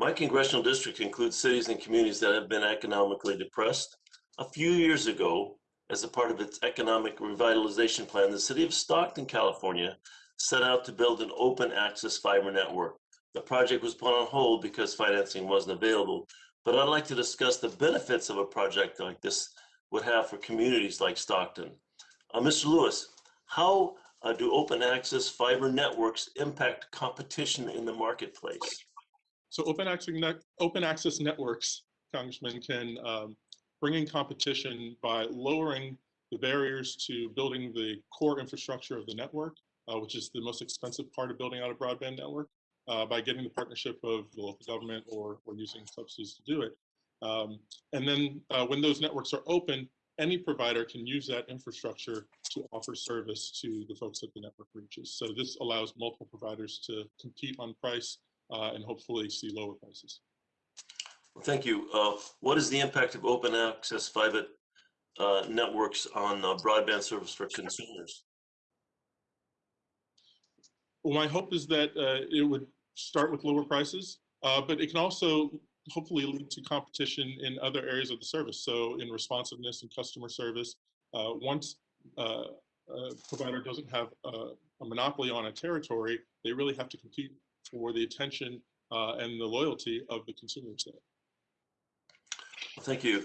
My congressional district includes cities and communities that have been economically depressed. A few years ago, as a part of its economic revitalization plan, the city of Stockton, California set out to build an open access fiber network. The project was put on hold because financing wasn't available, but I'd like to discuss the benefits of a project like this would have for communities like Stockton. Uh, Mr. Lewis, how uh, do open access fiber networks impact competition in the marketplace? So open access, open access networks, Congressman, can um, bring in competition by lowering the barriers to building the core infrastructure of the network, uh, which is the most expensive part of building out a broadband network, uh, by getting the partnership of the local government or, or using subsidies to do it. Um, and then uh, when those networks are open, any provider can use that infrastructure to offer service to the folks that the network reaches. So this allows multiple providers to compete on price uh, and hopefully see lower prices. Well, Thank you. Uh, What is the impact of open access fiber uh, networks on uh, broadband service for consumers? Well, my hope is that uh, it would start with lower prices, uh, but it can also hopefully lead to competition in other areas of the service. So in responsiveness and customer service, uh, once uh, a provider doesn't have a, a monopoly on a territory, they really have to compete for the attention uh, and the loyalty of the consumers there. Thank you.